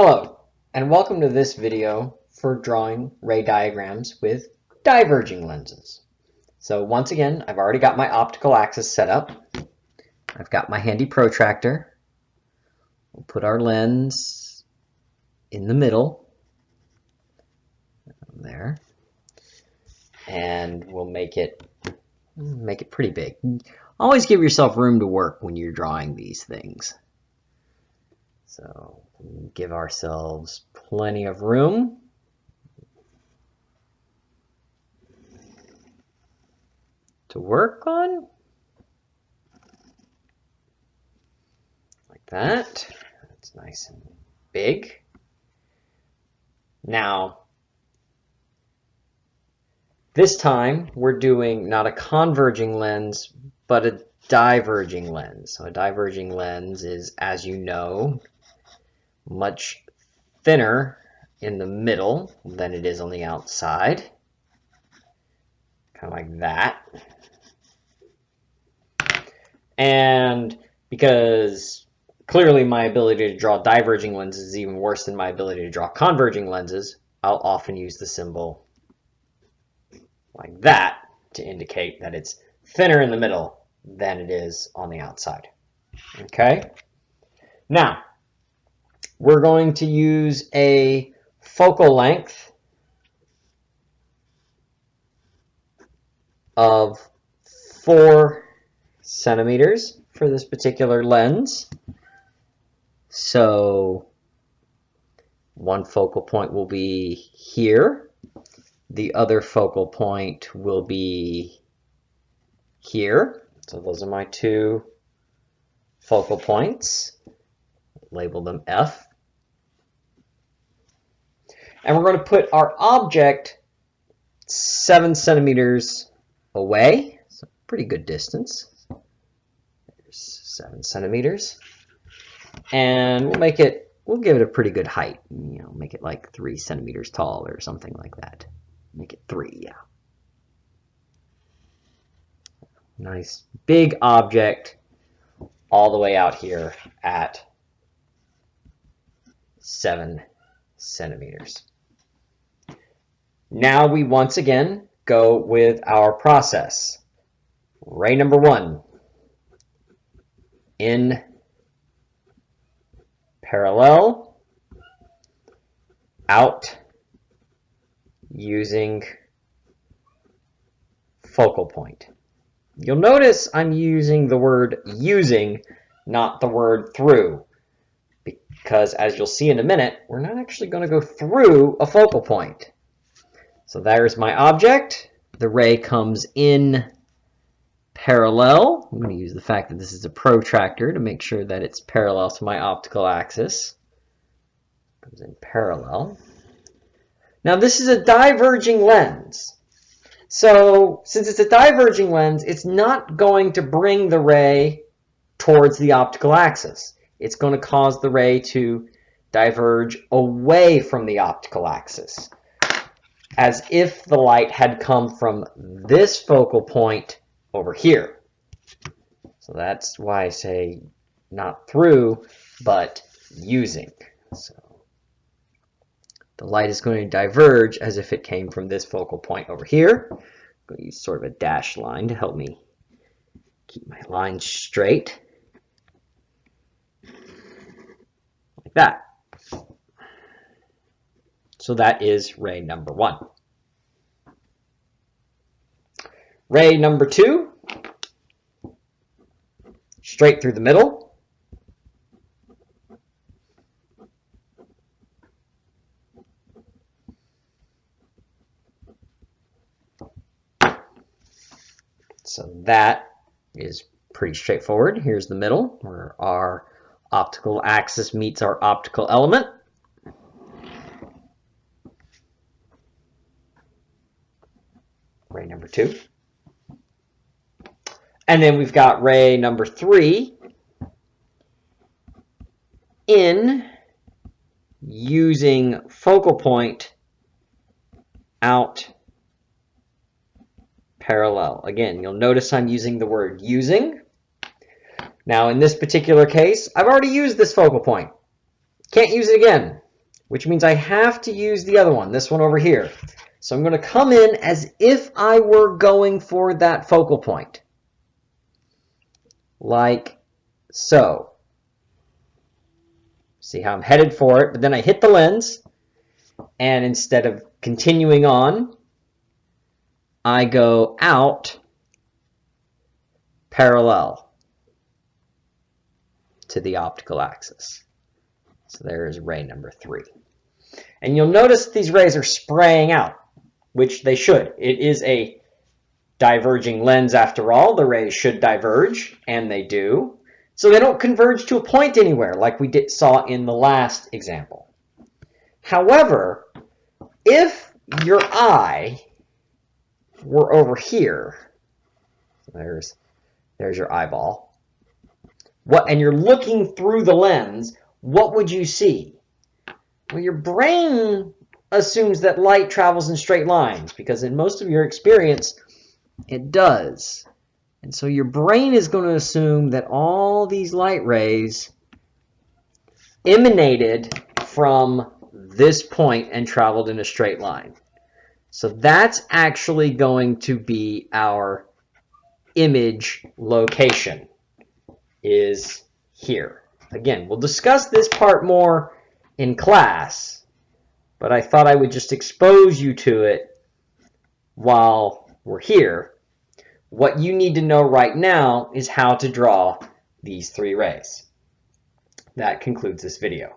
Hello, and welcome to this video for drawing ray diagrams with diverging lenses. So once again, I've already got my optical axis set up. I've got my handy protractor. We'll put our lens in the middle, there, and we'll make it make it pretty big. Always give yourself room to work when you're drawing these things. So give ourselves plenty of room. to work on. Like that. That's nice and big. Now, this time we're doing not a converging lens, but a diverging lens. So a diverging lens is, as you know, much thinner in the middle than it is on the outside. Kind of like that. And because clearly my ability to draw diverging lenses is even worse than my ability to draw converging lenses, I'll often use the symbol like that to indicate that it's thinner in the middle than it is on the outside. Okay? Now, we're going to use a focal length of four centimeters for this particular lens. So one focal point will be here. The other focal point will be here. So those are my two focal points. Label them F and we're going to put our object seven centimeters away. It's a pretty good distance. There's seven centimeters. And we'll make it, we'll give it a pretty good height. You know, make it like three centimeters tall or something like that. Make it three, yeah. Nice big object all the way out here at seven centimeters. Now we once again go with our process. Ray number one, in parallel, out using focal point. You'll notice I'm using the word using, not the word through, because as you'll see in a minute, we're not actually going to go through a focal point. So there's my object. The ray comes in parallel. I'm going to use the fact that this is a protractor to make sure that it's parallel to my optical axis. Comes in parallel. Now this is a diverging lens. So since it's a diverging lens, it's not going to bring the ray towards the optical axis. It's going to cause the ray to diverge away from the optical axis as if the light had come from this focal point over here. So that's why I say not through, but using. So the light is going to diverge as if it came from this focal point over here. I'm going to use sort of a dash line to help me keep my line straight. Like that. So that is ray number one. Ray number two, straight through the middle. So that is pretty straightforward. Here's the middle where our optical axis meets our optical element. Ray number two. And then we've got ray number three in using focal point out parallel. Again, you'll notice I'm using the word using. Now in this particular case, I've already used this focal point. Can't use it again. which means I have to use the other one, this one over here. So I'm going to come in as if I were going for that focal point. Like so. See how I'm headed for it, but then I hit the lens, and instead of continuing on, I go out parallel to the optical axis. So there is ray number three. And you'll notice these rays are spraying out, which they should. It is a diverging lens after all. The rays should diverge, and they do. So they don't converge to a point anywhere like we did, saw in the last example. However, if your eye were over here, there's, there's your eyeball, what, and you're looking through the lens, what would you see? Well, your brain assumes that light travels in straight lines because in most of your experience, it does. And so your brain is going to assume that all these light rays emanated from this point and traveled in a straight line. So that's actually going to be our image location is here. Again, we'll discuss this part more in class, but I thought I would just expose you to it while we're here. What you need to know right now is how to draw these three rays. That concludes this video.